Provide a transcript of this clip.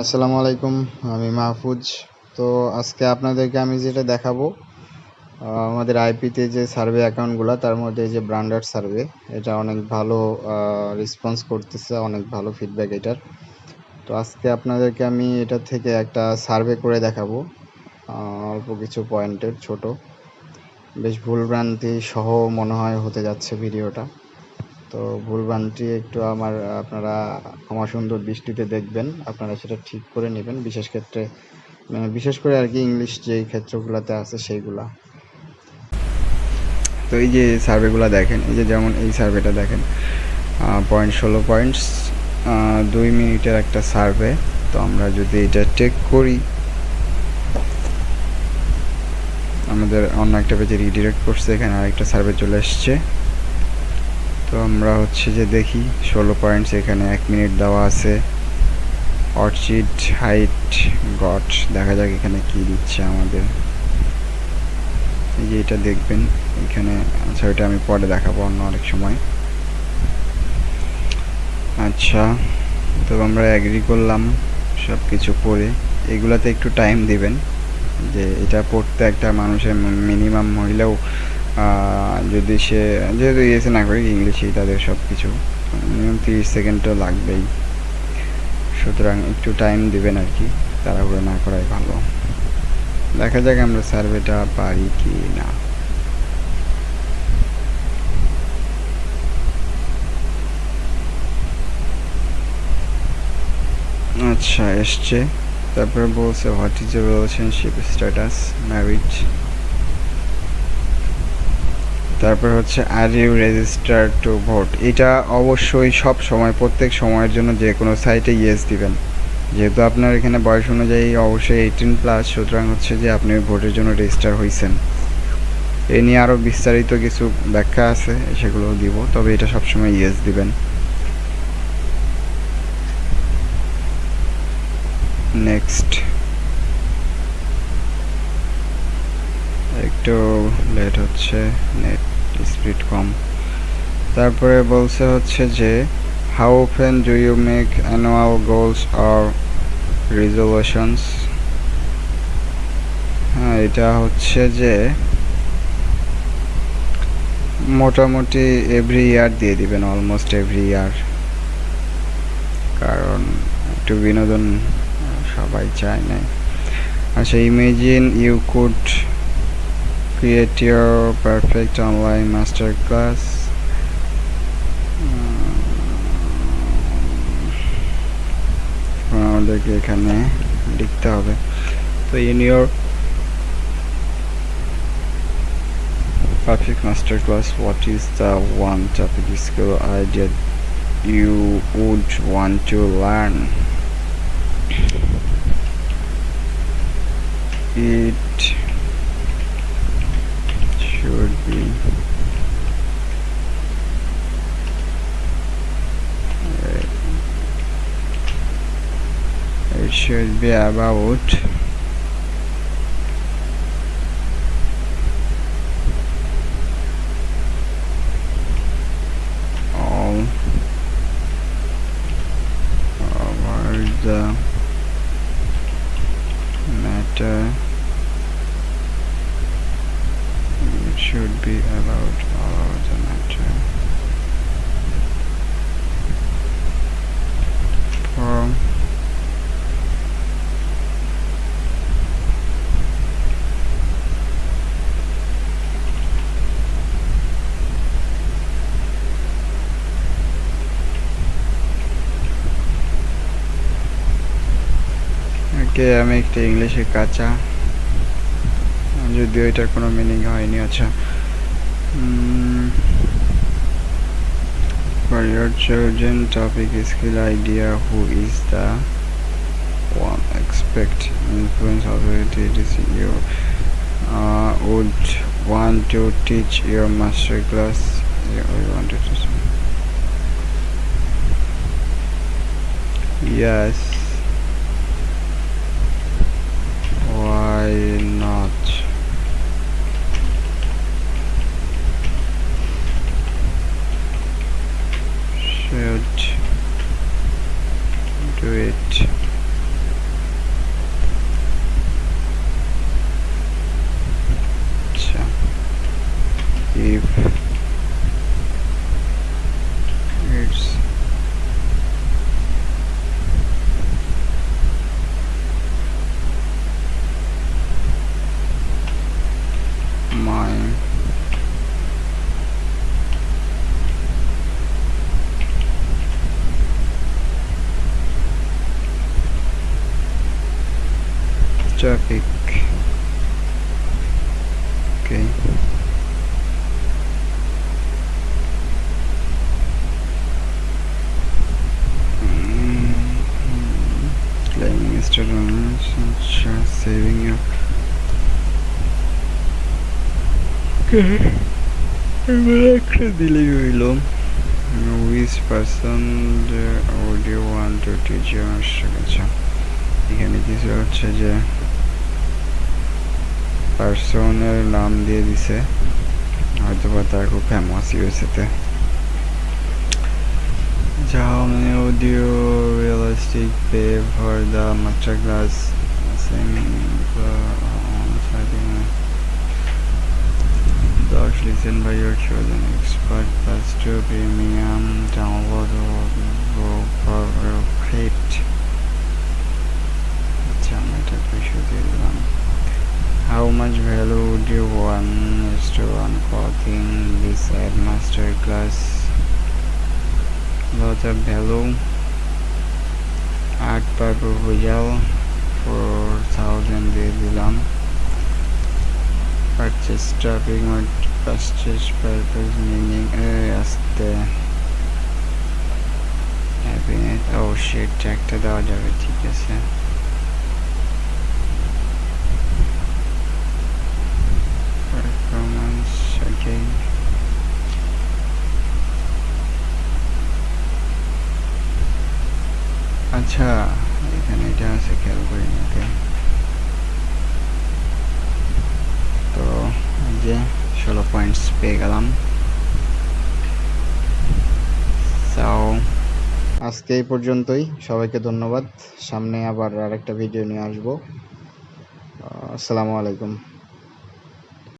আসসালামু আলাইকুম, আমি মাহফুজ। তো আজকে আপনাদেরকে আমি যেটা দেখাবো আমাদের আইপিতে যে সার্ভে অ্যাকাউন্টগুলো, তার মধ্যে যে ব্র্যান্ডার সার্ভে, এটা অনেক ভালো রেসপন্স করতেছে, অনেক ভালো ফিডব্যাক এটার। তো আজকে আপনাদেরকে আমি এটা থেকে একটা সার্ভে করে দেখাবো অল্প কিছু পয়েন্টের, ছোট। বেশ ভুলভ্রান্তি সহ মনে হয় হতে যাচ্ছে ভিডিওটা। তো ভুলভ্রান্তি একটু আমার, আপনারা ক্ষমা সুন্দর দৃষ্টিতে দেখবেন, আপনারা সেটা ঠিক করে নেবেন। বিশেষ ক্ষেত্রে মানে বিশেষ করে আর কি ইংলিশ যেই ক্ষেত্রগুলোতে আছে সেইগুলা। তো এই যে সার্ভেগুলো দেখেন, এই যে যেমন এই সার্ভেটা দেখেন পয়েন্ট ষোলো পয়েন্টস দুই মিনিটের একটা সার্ভে। তো আমরা যদি এটা চেক করি, আমাদের অন্য একটা পেজে রিডিরেক্ট করছে, এখানে আরেকটা সার্ভে চলে এসছে। তো আমরা হচ্ছে যে দেখি, ষোলো পয়েন্টস এখানে এক মিনিট দেওয়া আছে। অর্চিড হাইট গট দেখা যাক এখানে কি দিচ্ছে আমাদের। এই যে এটা দেখবেন, এখানে আচ্ছা ওইটা আমি পরে দেখাবো অন্য অনেক সময়। আচ্ছা তো আমরা অ্যাগ্রি করলাম সব কিছু পড়ে এগুলাতে একটু টাইম দিবেন, যে এটা পড়তে একটা মানুষের মিনিমাম হইলেও যদি সে, যেহেতু ইয়েসে না করে ইংলিশেই তাদের সব কিছু মিনিমাম তিরিশ সেকেন্ড তো লাগবেই। সুতরাং একটু টাইম দেবেন আর কি, তাড়াহুড়ো না করাই ভালো। দেখা যাক আমরা সার্ভেটা পারি কি না। আচ্ছা এসছে। তারপরে বলছে what is your relationship status married তারপর হচ্ছে are you register to vote এটা অবশ্যই সব সময়, প্রত্যেক সময়ের জন্য যে কোনো সাইটে ইয়েস দিবেন। যেহেতু আপনার এখানে বয়স অনুযায়ী অবশ্যই এইটিন প্লাস সুতরাং হচ্ছে যে আপনি ভোটের জন্য রেজিস্টার হয়েছেন এ নিয়ে আরও বিস্তারিত কিছু ব্যাখ্যা আছে, সেগুলো দিব, তবে এটা সবসময় ইয়েস দিবেন। নেক্সট একটু লেট হচ্ছে নেট স্পিড কম। তারপরে বলছে হচ্ছে যে how often do you make annual goals or resolutions হ্যাঁ এটা হচ্ছে যে, মোটামুটি এভরি ইয়ার দিয়ে দিবেন অলমোস্ট এভরি ইয়ার কারণ একটু বিনোদন সবাই চায় না। আচ্ছা imagine you could create your perfect online master class আমাদেরকে এখানে লিখতে হবে তো in your perfect master class what is the one topic skill idea you would want to learn it should be. It should be about all over the uh, matter should be allowed all over the matter. Form Okay, I make the English kacha যদিও এটার কোনো meaning হয়নি আচ্ছা for your children topic skill idea who is the one expect influence authority this you uh, would want to teach your master class yeah, we want to teach yes why it. If traffic okay claiming students saving you একটা দিলেই হইল with person audio want to teach আচ্ছা এখানে কিছু হচ্ছে যে পার্সনের নাম দিয়ে দিছে হয়তো বা তার খুব ফেমাস ইউএসএতে যাও মানে audio realistic pay for the master class listen by your chosen expert plus two premium download or for rate. How much value would you want is to one clothing this at master class? Lot of value. Art per proposal four thousand দিয়ে দিলাম purchase traffic or purchase purpose meaning আসতে happiness oh shit একটা দেওয়া যাবে ঠিক আছে আচ্ছা এখানে এটা আছে খেয়াল করি নাকি তো যে ষোলো পয়েন্টস পেয়ে গেলাম। আজকে এই পর্যন্তই। সবাইকে ধন্যবাদ। সামনে আবার আরেকটা ভিডিও নিয়ে আসব। আসসালামু আলাইকুম।